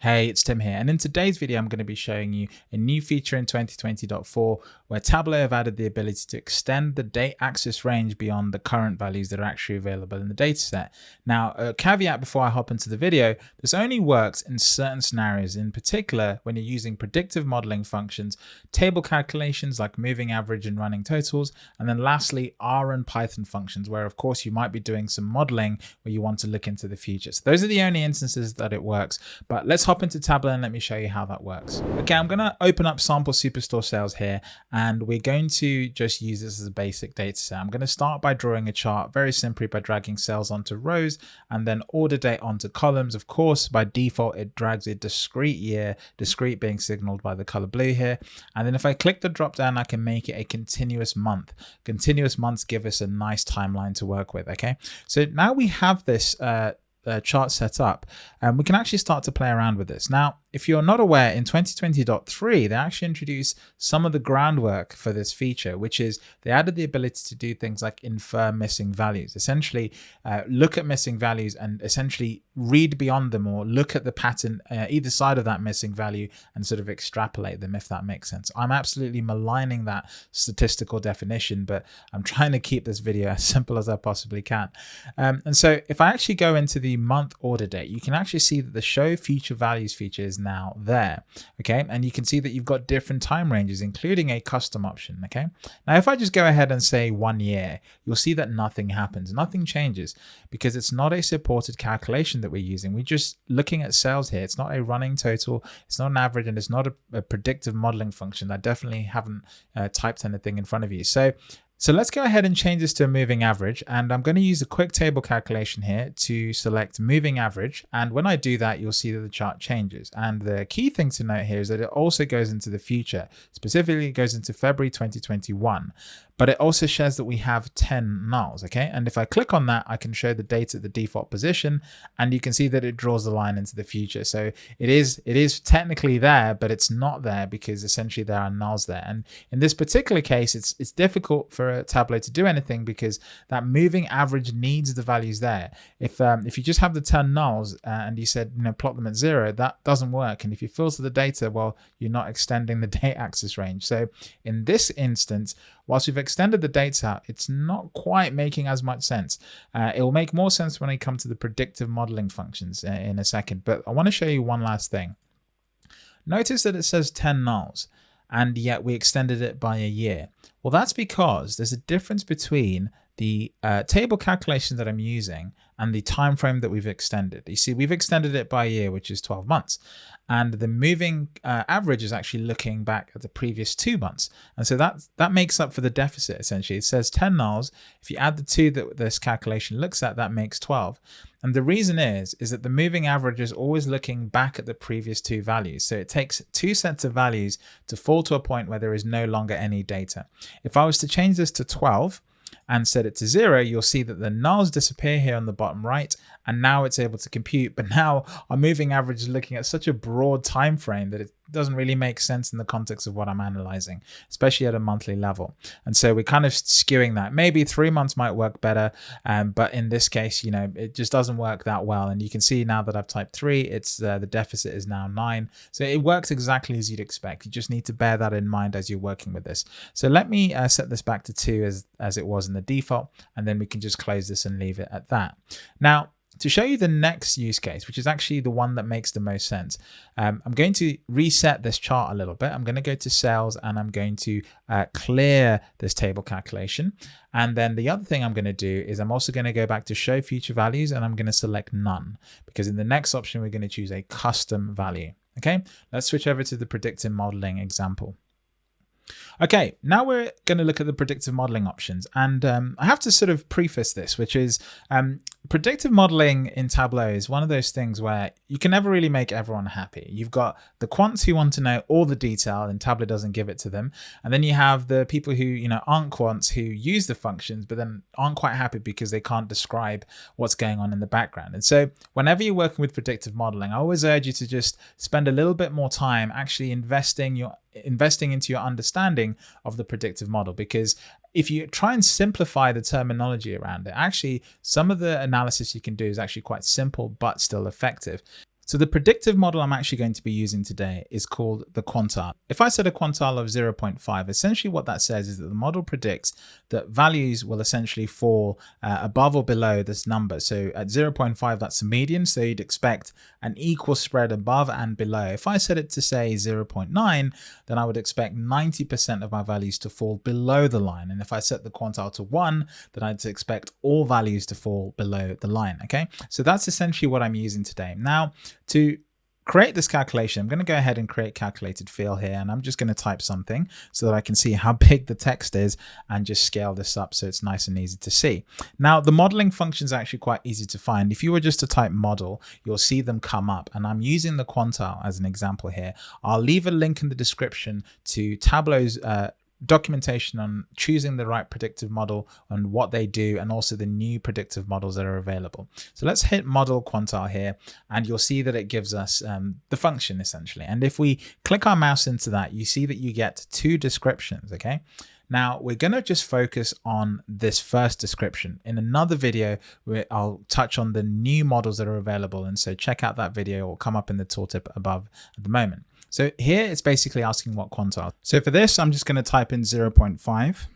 Hey, it's Tim here, and in today's video, I'm going to be showing you a new feature in 2020.4 where Tableau have added the ability to extend the date axis range beyond the current values that are actually available in the dataset. Now, a caveat before I hop into the video, this only works in certain scenarios, in particular when you're using predictive modeling functions, table calculations like moving average and running totals, and then lastly, R and Python functions, where of course you might be doing some modeling where you want to look into the future. So those are the only instances that it works, but let's hop into Tableau and let me show you how that works. Okay, I'm to open up sample superstore sales here and we're going to just use this as a basic data set. I'm to start by drawing a chart very simply by dragging sales onto rows and then order date onto columns. Of course, by default, it drags a discrete year, discrete being signaled by the color blue here. And then if I click the drop down, I can make it a continuous month. Continuous months give us a nice timeline to work with. Okay, so now we have this uh, uh, chart set up, and we can actually start to play around with this. Now, if you're not aware, in 2020.3, they actually introduced some of the groundwork for this feature, which is they added the ability to do things like infer missing values, essentially uh, look at missing values and essentially read beyond them or look at the pattern uh, either side of that missing value and sort of extrapolate them, if that makes sense. I'm absolutely maligning that statistical definition, but I'm trying to keep this video as simple as I possibly can. Um, and so if I actually go into the month order date, you can actually see that the show future values feature is now there. Okay, and you can see that you've got different time ranges, including a custom option. Okay, now if I just go ahead and say one year, you'll see that nothing happens, nothing changes because it's not a supported calculation that we're using. We're just looking at sales here. It's not a running total, it's not an average, and it's not a, a predictive modeling function. I definitely haven't uh, typed anything in front of you. So so let's go ahead and change this to a moving average. And I'm going to use a quick table calculation here to select moving average. And when I do that, you'll see that the chart changes. And the key thing to note here is that it also goes into the future. Specifically, it goes into February 2021 but it also shows that we have 10 nulls, okay? And if I click on that, I can show the date at the default position, and you can see that it draws the line into the future. So it is it is technically there, but it's not there because essentially there are nulls there. And in this particular case, it's it's difficult for a Tableau to do anything because that moving average needs the values there. If um, if you just have the 10 nulls uh, and you said, you know, plot them at zero, that doesn't work. And if you filter the data, well, you're not extending the date axis range. So in this instance, whilst we've extended the dates out, it's not quite making as much sense. Uh, it will make more sense when I come to the predictive modeling functions uh, in a second, but I want to show you one last thing. Notice that it says 10 nulls and yet we extended it by a year. Well, that's because there's a difference between the uh, table calculation that I'm using and the time frame that we've extended. You see, we've extended it by a year, which is 12 months. And the moving uh, average is actually looking back at the previous two months. And so that, that makes up for the deficit, essentially. It says 10 nulls. If you add the two that this calculation looks at, that makes 12. And the reason is, is that the moving average is always looking back at the previous two values. So it takes two sets of values to fall to a point where there is no longer any data. If I was to change this to 12, and set it to zero, you'll see that the nulls disappear here on the bottom right, and now it's able to compute. But now our moving average is looking at such a broad time frame that it doesn't really make sense in the context of what I'm analyzing, especially at a monthly level. And so we're kind of skewing that. Maybe three months might work better, um, but in this case, you know, it just doesn't work that well. And you can see now that I've typed three, it's uh, the deficit is now nine. So it works exactly as you'd expect. You just need to bear that in mind as you're working with this. So let me uh, set this back to two as, as it was in the default, and then we can just close this and leave it at that. Now, to show you the next use case, which is actually the one that makes the most sense, um, I'm going to reset this chart a little bit. I'm going to go to sales and I'm going to uh, clear this table calculation. And then the other thing I'm going to do is I'm also going to go back to show future values and I'm going to select none because in the next option, we're going to choose a custom value. Okay, let's switch over to the predictive modeling example. Okay, now we're going to look at the predictive modeling options. And um, I have to sort of preface this, which is um, predictive modeling in Tableau is one of those things where you can never really make everyone happy. You've got the quants who want to know all the detail and Tableau doesn't give it to them. And then you have the people who, you know, aren't quants who use the functions, but then aren't quite happy because they can't describe what's going on in the background. And so whenever you're working with predictive modeling, I always urge you to just spend a little bit more time actually investing your investing into your understanding of the predictive model because if you try and simplify the terminology around it actually some of the analysis you can do is actually quite simple but still effective So the predictive model I'm actually going to be using today is called the quantile. If I set a quantile of 0.5, essentially what that says is that the model predicts that values will essentially fall uh, above or below this number. So at 0.5, that's a median. So you'd expect an equal spread above and below. If I set it to say 0.9, then I would expect 90% of my values to fall below the line. And if I set the quantile to one, then I'd expect all values to fall below the line. Okay, so that's essentially what I'm using today. Now, to create this calculation, I'm going to go ahead and create calculated field here, and I'm just going to type something so that I can see how big the text is and just scale this up so it's nice and easy to see. Now, the modeling function is actually quite easy to find. If you were just to type model, you'll see them come up, and I'm using the quantile as an example here. I'll leave a link in the description to Tableau's uh, documentation on choosing the right predictive model and what they do and also the new predictive models that are available. So let's hit model quantile here and you'll see that it gives us um, the function essentially. And if we click our mouse into that, you see that you get two descriptions, okay? Now we're going to just focus on this first description. In another video, I'll touch on the new models that are available. And so check out that video or come up in the tooltip above at the moment. So here it's basically asking what quantile. So for this, I'm just going to type in 0.5.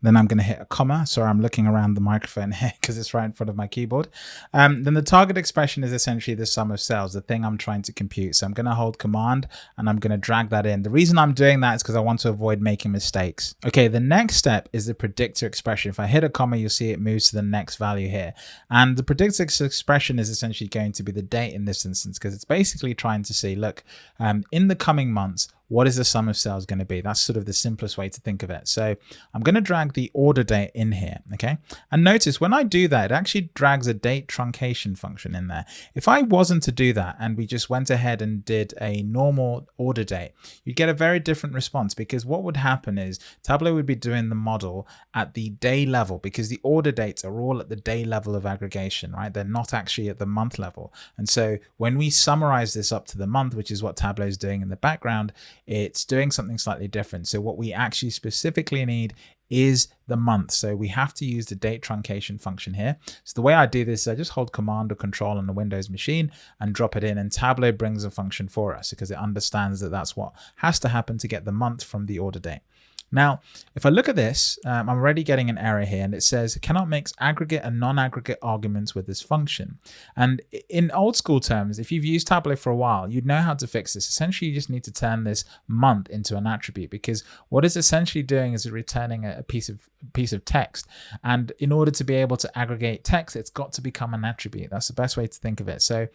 Then I'm going to hit a comma. Sorry, I'm looking around the microphone here because it's right in front of my keyboard. Um, then the target expression is essentially the sum of sales, the thing I'm trying to compute. So I'm going to hold command and I'm going to drag that in. The reason I'm doing that is because I want to avoid making mistakes. Okay, the next step is the predictor expression. If I hit a comma, you'll see it moves to the next value here. And the predictor expression is essentially going to be the date in this instance because it's basically trying to see, look, um, in the coming months, what is the sum of sales going to be? That's sort of the simplest way to think of it. So I'm going to drag the order date in here, okay? And notice when I do that, it actually drags a date truncation function in there. If I wasn't to do that and we just went ahead and did a normal order date, you'd get a very different response because what would happen is Tableau would be doing the model at the day level because the order dates are all at the day level of aggregation, right? They're not actually at the month level. And so when we summarize this up to the month, which is what Tableau is doing in the background, it's doing something slightly different. So what we actually specifically need is the month. So we have to use the date truncation function here. So the way I do this, is I just hold command or control on the Windows machine and drop it in and Tableau brings a function for us because it understands that that's what has to happen to get the month from the order date. Now, if I look at this, um, I'm already getting an error here and it says cannot mix aggregate and non-aggregate arguments with this function. And in old school terms, if you've used Tableau for a while, you'd know how to fix this. Essentially, you just need to turn this month into an attribute because what it's essentially doing is returning a piece of piece of text. And in order to be able to aggregate text, it's got to become an attribute. That's the best way to think of it. So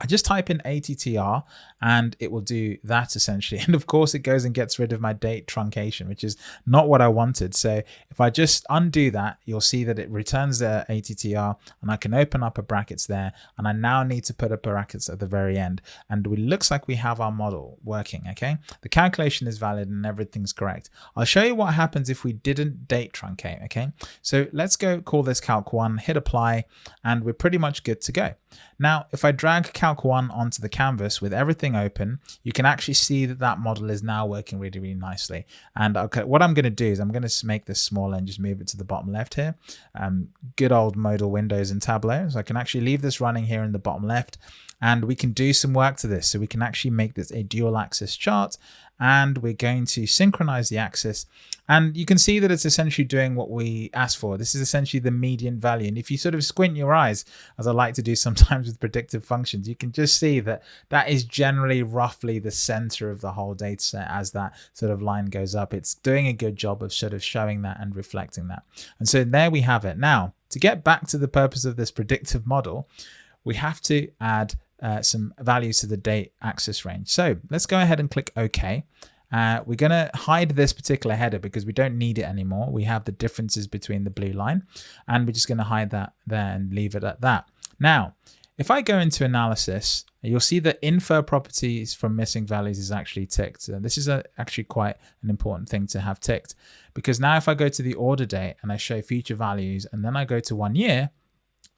I just type in ATTR and it will do that essentially. And of course it goes and gets rid of my date truncation, which is not what I wanted. So if I just undo that, you'll see that it returns the ATTR and I can open up a brackets there. And I now need to put a brackets at the very end. And it looks like we have our model working, okay? The calculation is valid and everything's correct. I'll show you what happens if we didn't date truncate, okay? So let's go call this calc one, hit apply, and we're pretty much good to go. Now, if I drag Calc 1 onto the canvas with everything open, you can actually see that that model is now working really, really nicely. And okay, what I'm going to do is I'm going to make this smaller and just move it to the bottom left here. Um, good old modal windows in Tableau. So I can actually leave this running here in the bottom left and we can do some work to this. So we can actually make this a dual axis chart and we're going to synchronize the axis and you can see that it's essentially doing what we asked for. This is essentially the median value. And if you sort of squint your eyes, as I like to do sometimes with predictive functions, you can just see that that is generally roughly the center of the whole data set as that sort of line goes up. It's doing a good job of sort of showing that and reflecting that. And so there we have it. Now, to get back to the purpose of this predictive model, we have to add uh, some values to the date axis range. So let's go ahead and click OK. Uh, we're going to hide this particular header because we don't need it anymore. We have the differences between the blue line and we're just going to hide that there and leave it at that. Now, if I go into analysis, you'll see that infer properties from missing values is actually ticked. Uh, this is a, actually quite an important thing to have ticked because now if I go to the order date and I show future values and then I go to one year,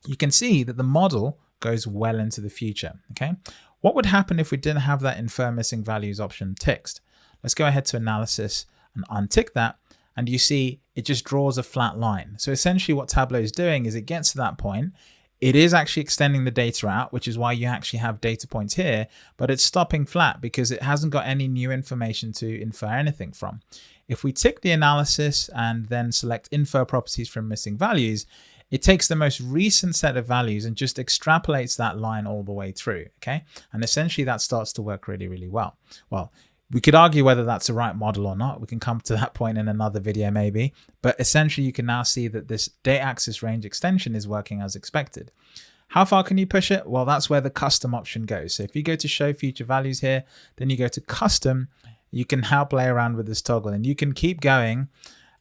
you can see that the model goes well into the future. Okay, What would happen if we didn't have that infer missing values option ticked? Let's go ahead to analysis and untick that. And you see it just draws a flat line. So essentially what Tableau is doing is it gets to that point, it is actually extending the data out, which is why you actually have data points here, but it's stopping flat because it hasn't got any new information to infer anything from. If we tick the analysis and then select infer properties from missing values, it takes the most recent set of values and just extrapolates that line all the way through. Okay. And essentially that starts to work really, really well. Well, we could argue whether that's the right model or not. We can come to that point in another video maybe, but essentially you can now see that this date axis range extension is working as expected. How far can you push it? Well, that's where the custom option goes. So if you go to show future values here, then you go to custom, you can now play around with this toggle and you can keep going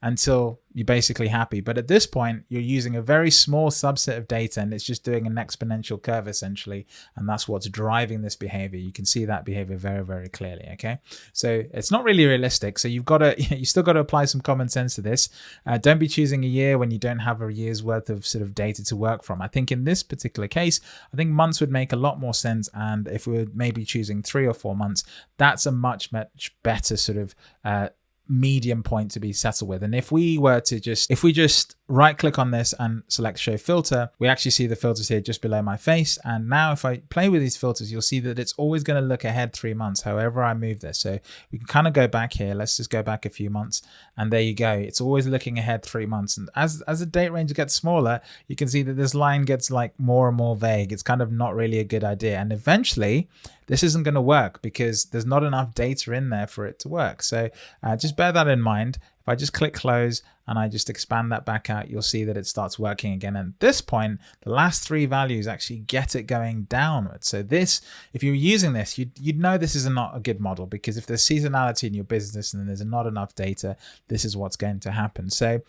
until you're basically happy. But at this point, you're using a very small subset of data and it's just doing an exponential curve essentially. And that's what's driving this behavior. You can see that behavior very, very clearly. Okay. So it's not really realistic. So you've got to, you still got to apply some common sense to this. Uh, don't be choosing a year when you don't have a year's worth of sort of data to work from. I think in this particular case, I think months would make a lot more sense. And if we are maybe choosing three or four months, that's a much, much better sort of uh, medium point to be settled with. And if we were to just, if we just right click on this and select show filter, we actually see the filters here just below my face. And now if I play with these filters, you'll see that it's always going to look ahead three months, however I move this. So we can kind of go back here. Let's just go back a few months and there you go. It's always looking ahead three months. And as, as the date range gets smaller, you can see that this line gets like more and more vague. It's kind of not really a good idea. And eventually this isn't going to work because there's not enough data in there for it to work. So uh, just bear that in mind. If I just click close and I just expand that back out, you'll see that it starts working again. And at this point, the last three values actually get it going downwards. So this, if you're using this, you'd, you'd know this is not a good model because if there's seasonality in your business and there's not enough data, this is what's going to happen. So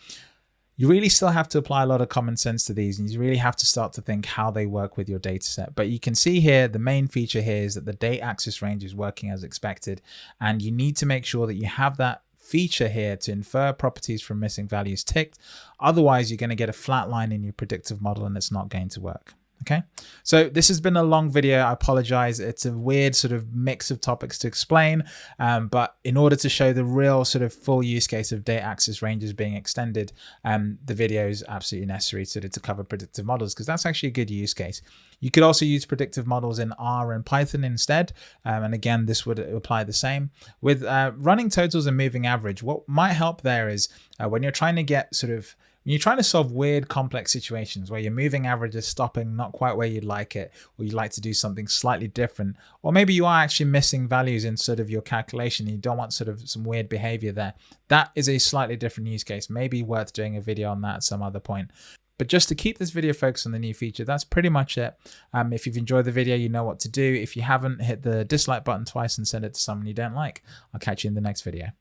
you really still have to apply a lot of common sense to these and you really have to start to think how they work with your data set. But you can see here, the main feature here is that the date axis range is working as expected. And you need to make sure that you have that feature here to infer properties from missing values ticked. Otherwise, you're going to get a flat line in your predictive model and it's not going to work. Okay, so this has been a long video. I apologize. It's a weird sort of mix of topics to explain, um, but in order to show the real sort of full use case of date axis ranges being extended, um, the video is absolutely necessary to, to cover predictive models because that's actually a good use case. You could also use predictive models in R and Python instead. Um, and again, this would apply the same. With uh, running totals and moving average, what might help there is uh, when you're trying to get sort of when you're trying to solve weird, complex situations where your moving average is stopping not quite where you'd like it, or you'd like to do something slightly different, or maybe you are actually missing values in sort of your calculation and you don't want sort of some weird behavior there, that is a slightly different use case. Maybe worth doing a video on that at some other point. But just to keep this video focused on the new feature, that's pretty much it. Um, if you've enjoyed the video, you know what to do. If you haven't, hit the dislike button twice and send it to someone you don't like. I'll catch you in the next video.